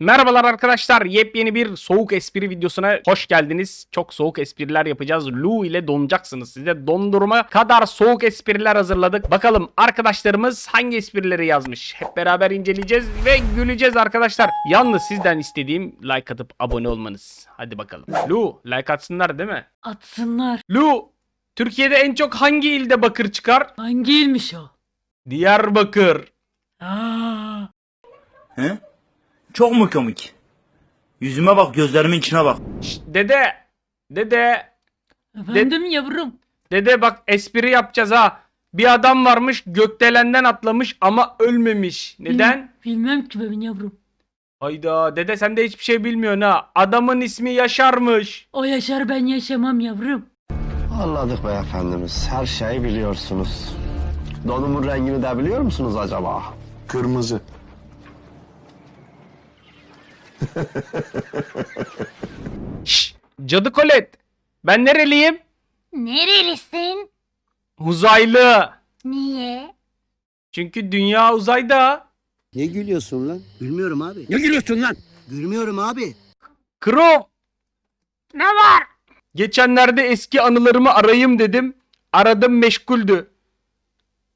Merhabalar arkadaşlar. Yepyeni bir soğuk espri videosuna hoş geldiniz. Çok soğuk espriler yapacağız. Lu ile donacaksınız. Size dondurma kadar soğuk espriler hazırladık. Bakalım arkadaşlarımız hangi esprileri yazmış. Hep beraber inceleyeceğiz ve güleceğiz arkadaşlar. Yalnız sizden istediğim like atıp abone olmanız. Hadi bakalım. Lu like atsınlar değil mi? Atsınlar. Lu Türkiye'de en çok hangi ilde bakır çıkar? Hangi ilmiş o? Diyarbakır. Aa, He? Çok mu komik? Yüzüme bak, gözlerimin içine bak. Şşt, dede. Dede. efendim yavrum. Dede bak espri yapacağız ha. Bir adam varmış gökdelenden atlamış ama ölmemiş. Neden? Bil- bilmem ki ben yavrum. Hayda dede sen de hiçbir şey bilmiyorsun ha. Adamın ismi Yaşar'mış. O yaşar ben yaşamam yavrum. Anladık beyefendimiz. Her şeyi biliyorsunuz. Donumun rengini de biliyor musunuz acaba? Kırmızı. Şşş cadı kolet. Ben nereliyim? Nerelisin? Uzaylı. Niye? Çünkü dünya uzayda. Ne gülüyorsun lan? Gülmüyorum abi. Ne gülüyorsun lan? Gülmüyorum abi. Krom. Ne var? Geçenlerde eski anılarımı arayayım dedim. Aradım meşguldü.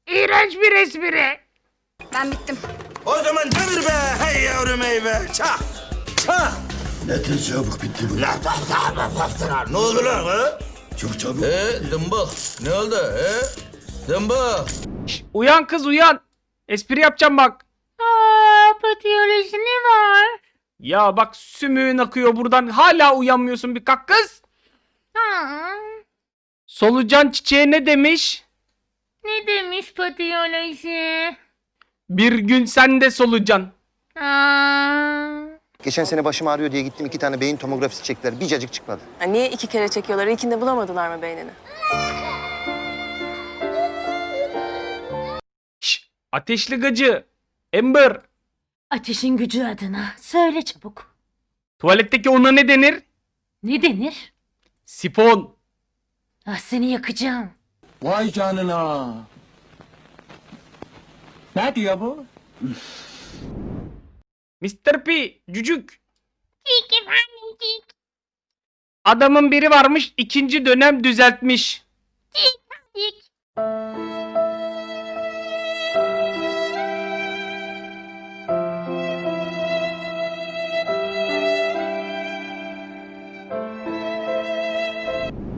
İğrenç bir espri. Ben bittim. O zaman demir be, hey yavrum hey be, çak, çak. Ne tez çabuk bitti bu. La bak bak bak bak Ne oldu lan ha? Çok çabuk. Ee, dımbık. Ne oldu? Ee? Dımbık. Şşş, uyan kız uyan. Espri yapacağım bak. Aa, patiyoloji ne var? Ya bak sümüğün akıyor buradan. Hala uyanmıyorsun bir kalk kız. Ha, Solucan çiçeğe ne demiş? ne demiş patiyoloji? Bir gün sen de solucan. Aa, Geçen sene başım ağrıyor diye gittim iki tane beyin tomografisi çektiler. Bir cacık çıkmadı. Ha, niye iki kere çekiyorlar? İlkinde bulamadılar mı beynini? Şş, ateşli gacı. Ember. Ateşin gücü adına. Söyle çabuk. Tuvaletteki ona ne denir? Ne denir? Sifon. Ah seni yakacağım. Vay canına. Ne diyor bu? Mr. P. Cücük. Cik efendim cik. Adamın biri varmış ikinci dönem düzeltmiş. Cik.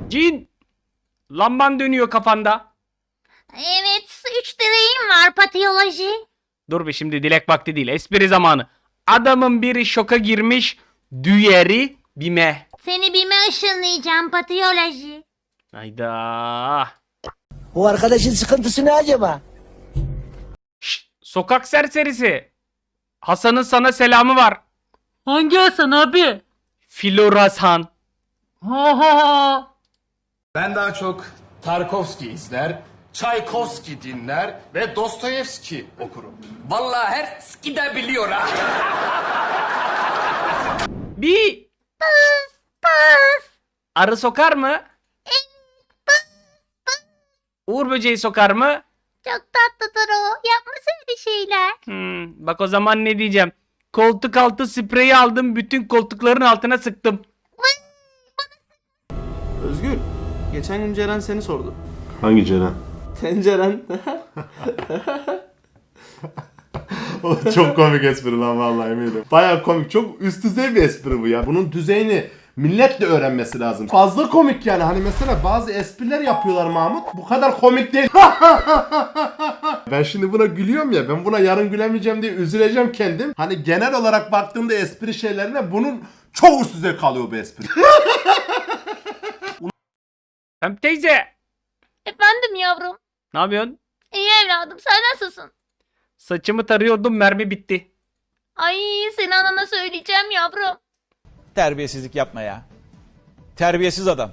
Cin. Lamban dönüyor kafanda. Evet, üç dileğim var patiyoloji. Dur be şimdi dilek vakti değil. Espri zamanı. Adamın biri şoka girmiş. Diğeri bime. Seni bime ışınlayacağım patiyoloji. Hayda. Bu arkadaşın sıkıntısı ne acaba? Şşt, sokak serserisi. Hasan'ın sana selamı var. Hangi Hasan abi? Flor Hasan. Ha ha ha. Ben daha çok Tarkovski izler, Çaykovski dinler ve Dostoyevski okurum. Vallahi her ski de biliyor ha. Bir arı sokar mı? Uğur böceği sokar mı? Çok tatlıdır o. Yapmasın bir şeyler. Hmm, bak o zaman ne diyeceğim. Koltuk altı spreyi aldım bütün koltukların altına sıktım. Özgür, geçen gün Ceren seni sordu. Hangi Ceren? Tenceren. çok komik espri lan vallahi eminim. Baya komik. Çok üst düzey bir espri bu ya. Bunun düzeyini millet de öğrenmesi lazım. Fazla komik yani. Hani mesela bazı espriler yapıyorlar Mahmut. Bu kadar komik değil. ben şimdi buna gülüyorum ya. Ben buna yarın gülemeyeceğim diye üzüleceğim kendim. Hani genel olarak baktığımda espri şeylerine bunun çok üst düzey kalıyor bu espri. Hem teyze. Efendim yavrum. Ne yapıyorsun? İyi evladım sen nasılsın? Saçımı tarıyordum mermi bitti. Ay seni anana söyleyeceğim yavrum. Terbiyesizlik yapma ya. Terbiyesiz adam.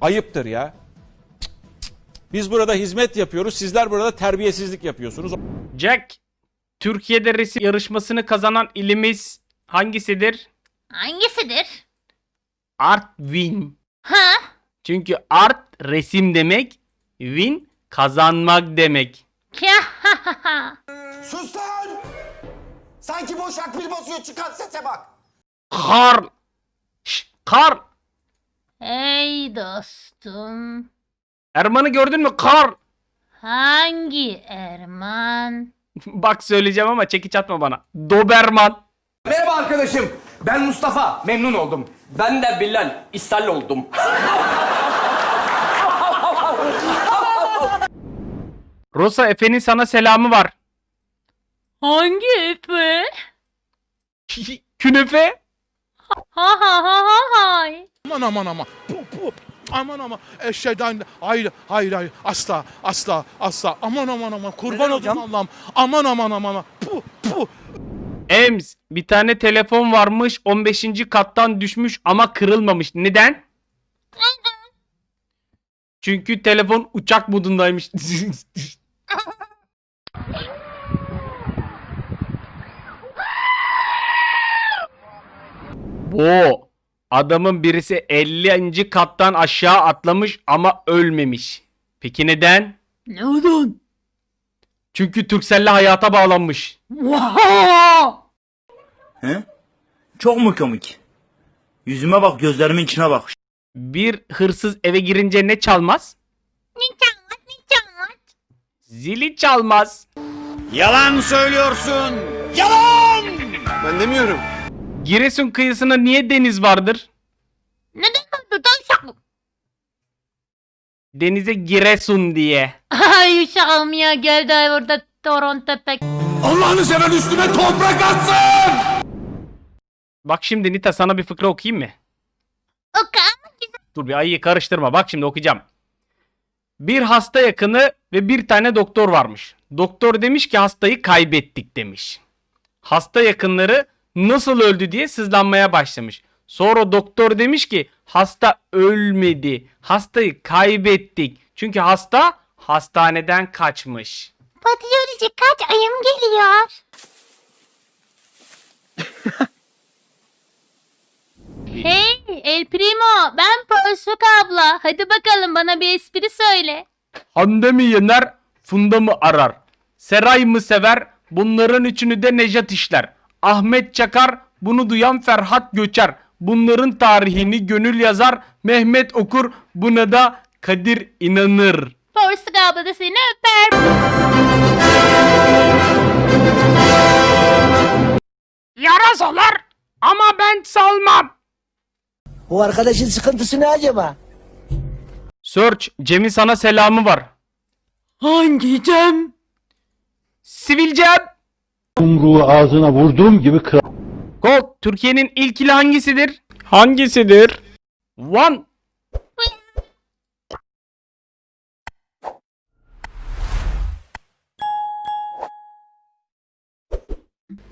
Ayıptır ya. Cık, cık, cık. Biz burada hizmet yapıyoruz. Sizler burada terbiyesizlik yapıyorsunuz. Jack. Türkiye'de resim yarışmasını kazanan ilimiz hangisidir? Hangisidir? Artvin. Ha? Çünkü art resim demek, win kazanmak demek. Sus lan! Sanki boş akbil basıyor çıkan sese bak. Karl. Şş, Karl. Hey dostum. Erman'ı gördün mü? Karl. Hangi Erman? Bak söyleyeceğim ama çekiç atma bana. Doberman. Merhaba arkadaşım. Ben Mustafa. Memnun oldum. Ben de Bilal. İshal oldum. Rosa Efe'nin sana selamı var. Hangi Efe? Künefe. Ha ha ha ha hay. Aman aman aman. Pu, pu. Aman aman. Eşeğden hayır hayır hayır. Asla asla asla. Aman aman aman. Kurban olayım Allah'ım. Aman aman aman. Pu pu. Ems bir tane telefon varmış 15. kattan düşmüş ama kırılmamış. Neden? Çünkü telefon uçak modundaymış. Bu adamın birisi 50. kattan aşağı atlamış ama ölmemiş. Peki neden? Neden? Çünkü Turkcell'le hayata bağlanmış. Vaha! He? Çok mu komik? Yüzüme bak gözlerimin içine bak. Bir hırsız eve girince ne çalmaz? Ne çalmaz ne çalmaz? Zili çalmaz. Yalan söylüyorsun. Yalan. Ben demiyorum. Giresun kıyısında niye deniz vardır? Neden oldu tavşan? Denize Giresun diye. Ay uşağım ya geldi ay orada Toronto pek. Allah'ını seven üstüme toprak atsın. Bak şimdi Nita sana bir fıkra okuyayım mı? Oka ama güzel. Dur bir ayıyı karıştırma. Bak şimdi okuyacağım. Bir hasta yakını ve bir tane doktor varmış. Doktor demiş ki hastayı kaybettik demiş. Hasta yakınları nasıl öldü diye sızlanmaya başlamış. Sonra doktor demiş ki hasta ölmedi. Hastayı kaybettik. Çünkü hasta hastaneden kaçmış. Patiyoloji kaç ayım geliyor? Hey El Primo ben Porsuk abla. Hadi bakalım bana bir espri söyle. Hande mi yener, Funda mı arar? Seray mı sever, bunların üçünü de Nejat işler. Ahmet Çakar, bunu duyan Ferhat Göçer. Bunların tarihini gönül yazar, Mehmet okur, buna da Kadir inanır. Porsuk abla da seni öper. Yarasalar ama ben salmam. Bu arkadaşın sıkıntısı ne acaba? Search, Cem'in sana selamı var. Hangi Cem? Sivil Cem. Yumruğu ağzına vurduğum gibi kırar. Go, Türkiye'nin ilk ili hangisidir? Hangisidir? Van.